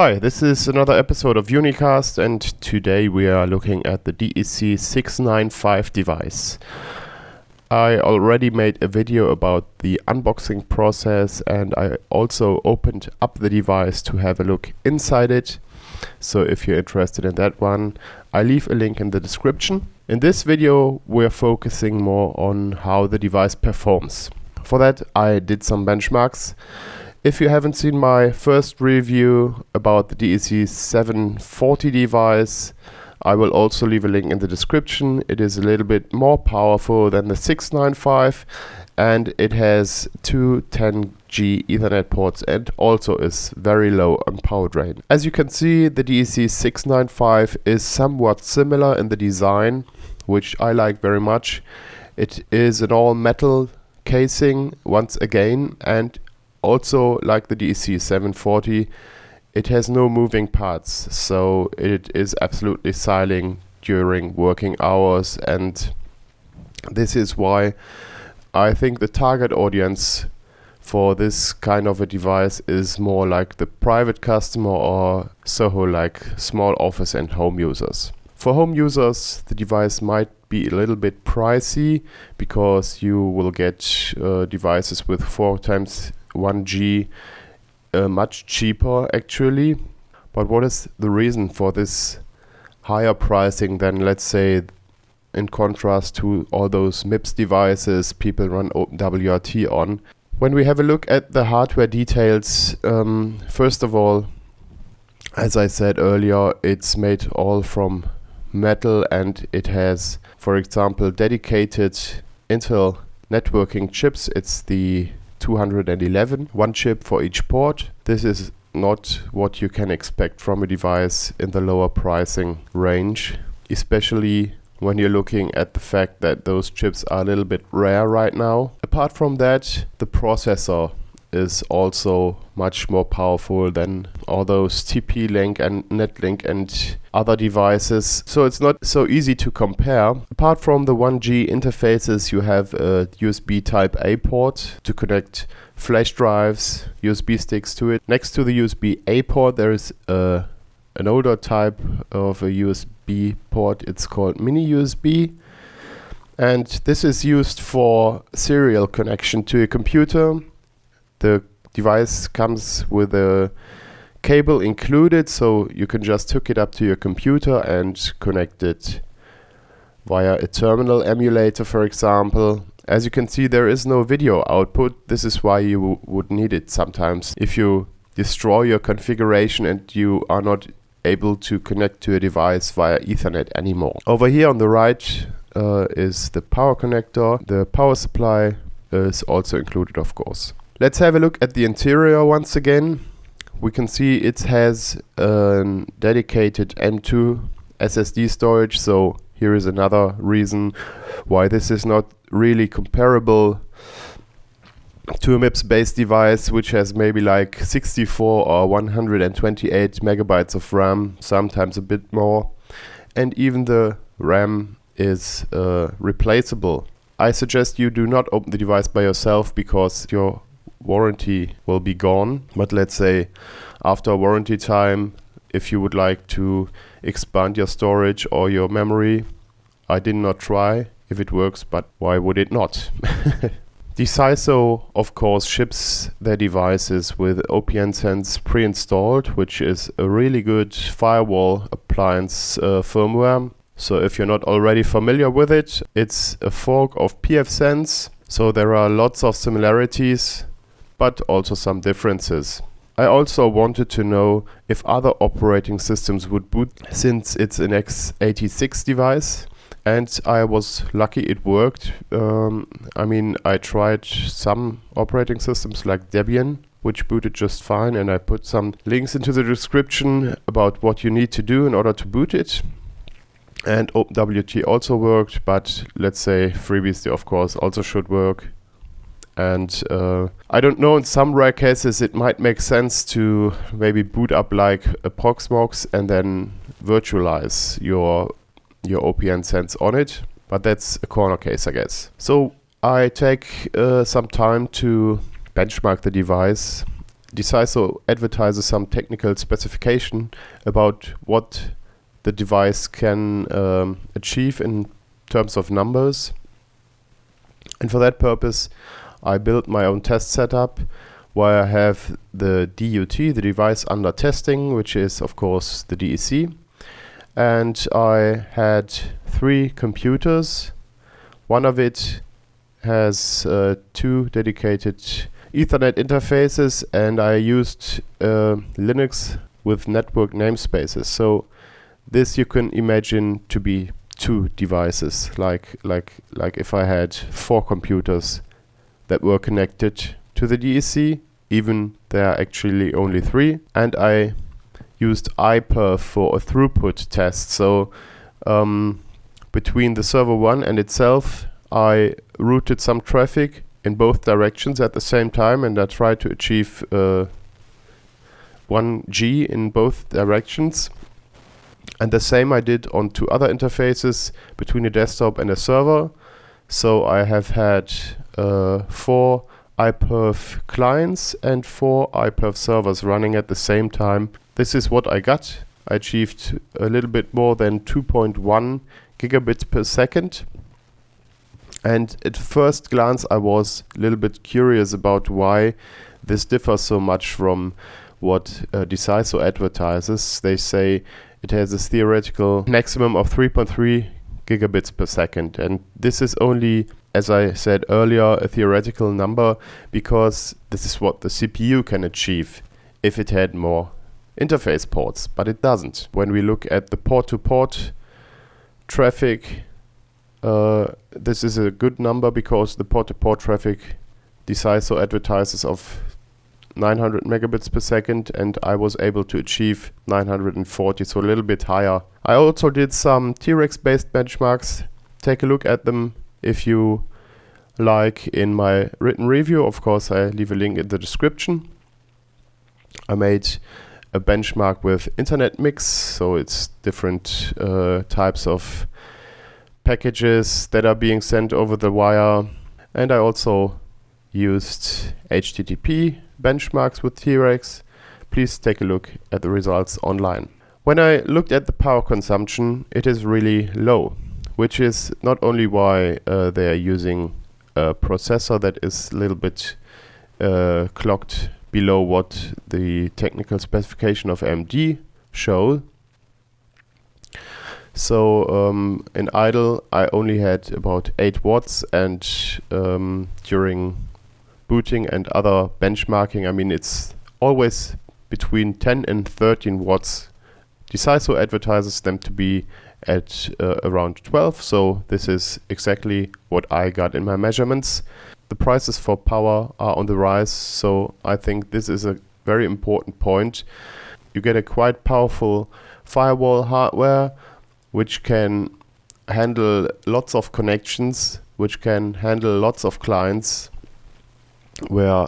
Hi, this is another episode of Unicast and today we are looking at the DEC 695 device. I already made a video about the unboxing process and I also opened up the device to have a look inside it. So if you're interested in that one, I leave a link in the description. In this video we're focusing more on how the device performs. For that I did some benchmarks if you haven't seen my first review about the DEC 740 device, I will also leave a link in the description. It is a little bit more powerful than the 695 and it has two 10G Ethernet ports and also is very low on power drain. As you can see, the DEC 695 is somewhat similar in the design, which I like very much. It is an all metal casing once again and also like the DEC 740 it has no moving parts so it is absolutely silent during working hours and this is why I think the target audience for this kind of a device is more like the private customer or Soho like small office and home users. For home users the device might be a little bit pricey because you will get uh, devices with four times 1G uh, much cheaper actually. But what is the reason for this higher pricing than let's say in contrast to all those MIPS devices people run OpenWRT on? When we have a look at the hardware details, um, first of all, as I said earlier, it's made all from metal and it has, for example, dedicated Intel networking chips. It's the 211, one chip for each port. This is not what you can expect from a device in the lower pricing range, especially when you're looking at the fact that those chips are a little bit rare right now. Apart from that, the processor is also much more powerful than all those TP-Link and Netlink and other devices. So it's not so easy to compare. Apart from the 1G interfaces, you have a USB type A port to connect flash drives, USB sticks to it. Next to the USB A port, there is a, an older type of a USB port. It's called mini USB. And this is used for serial connection to a computer the device comes with a cable included so you can just hook it up to your computer and connect it via a terminal emulator for example. As you can see there is no video output. This is why you would need it sometimes. If you destroy your configuration and you are not able to connect to a device via ethernet anymore. Over here on the right uh, is the power connector. The power supply is also included of course Let's have a look at the interior once again. We can see it has a dedicated M2 SSD storage, so here is another reason why this is not really comparable to a MIPS based device which has maybe like 64 or 128 megabytes of RAM, sometimes a bit more. And even the RAM is uh, replaceable. I suggest you do not open the device by yourself because your warranty will be gone. But let's say after warranty time, if you would like to expand your storage or your memory, I did not try if it works, but why would it not? Deciso, of course, ships their devices with OPNsense pre-installed, which is a really good firewall appliance uh, firmware. So if you're not already familiar with it, it's a fork of pfSense. So there are lots of similarities but also some differences. I also wanted to know if other operating systems would boot since it's an x86 device and I was lucky it worked. Um, I mean I tried some operating systems like Debian which booted just fine and I put some links into the description about what you need to do in order to boot it. And OpenWRT also worked, but let's say FreeBSD of course also should work. And uh, I don't know, in some rare cases it might make sense to maybe boot up like a Proxmox and then virtualize your, your OPNsense on it. But that's a corner case, I guess. So I take uh, some time to benchmark the device Deciso advertises some technical specification about what the device can um, achieve in terms of numbers. And for that purpose, I built my own test setup where I have the DUT, the device under testing, which is of course the DEC. And I had three computers. One of it has uh, two dedicated Ethernet interfaces and I used uh, Linux with network namespaces. So this you can imagine to be two devices, like like like if I had four computers that were connected to the DEC, even there are actually only three, and I used iPerf for a throughput test. So um, between the server one and itself, I routed some traffic in both directions at the same time and I tried to achieve uh, 1G in both directions. And the same I did on two other interfaces between a desktop and a server. So I have had uh, four iPerf clients and four iPerf servers running at the same time. This is what I got. I achieved a little bit more than 2.1 gigabits per second. And at first glance, I was a little bit curious about why this differs so much from what uh, Deciso advertises. They say it has a theoretical maximum of 3.3 gigabits per second. And this is only, as I said earlier, a theoretical number because this is what the CPU can achieve if it had more interface ports, but it doesn't. When we look at the port-to-port -port traffic, uh, this is a good number because the port-to-port -port traffic Deciso advertises of 900 megabits per second and I was able to achieve 940, so a little bit higher. I also did some T-Rex based benchmarks. Take a look at them if you like in my written review. Of course, I leave a link in the description. I made a benchmark with Internet Mix, so it's different uh, types of packages that are being sent over the wire. And I also used HTTP benchmarks with T-Rex, please take a look at the results online. When I looked at the power consumption, it is really low, which is not only why uh, they are using a processor that is a little bit uh, clocked below what the technical specification of AMD show. So um, in idle, I only had about 8 watts and um, during booting and other benchmarking, I mean, it's always between 10 and 13 watts. Deciso advertises them to be at uh, around 12, so this is exactly what I got in my measurements. The prices for power are on the rise, so I think this is a very important point. You get a quite powerful firewall hardware which can handle lots of connections, which can handle lots of clients where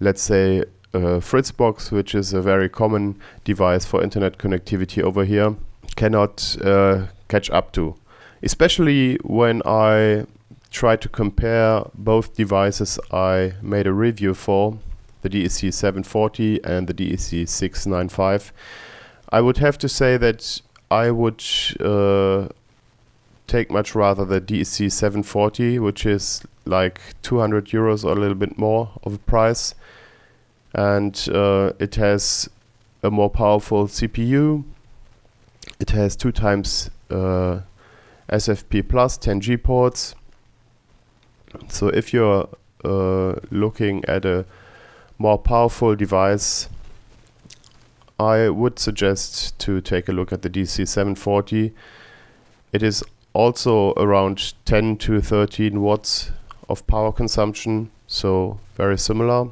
let's say uh, Fritzbox, which is a very common device for internet connectivity over here, cannot uh, catch up to. Especially when I try to compare both devices I made a review for, the DEC 740 and the DEC 695. I would have to say that I would uh, take much rather the DEC 740, which is like 200 euros or a little bit more of a price. And uh, it has a more powerful CPU. It has two times uh, SFP plus 10G ports. So if you're uh, looking at a more powerful device, I would suggest to take a look at the DEC740. It is also around 10 to 13 watts of power consumption, so very similar,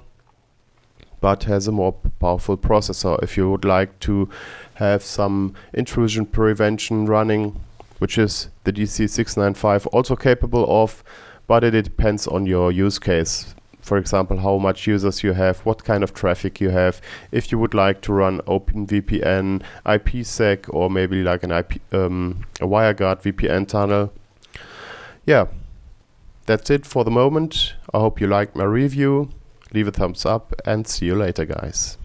but has a more powerful processor. If you would like to have some intrusion prevention running, which is the DEC695 also capable of, but it depends on your use case for example, how much users you have, what kind of traffic you have, if you would like to run OpenVPN, IPsec, or maybe like an IP, um, a WireGuard VPN tunnel. Yeah, that's it for the moment. I hope you liked my review. Leave a thumbs up and see you later guys.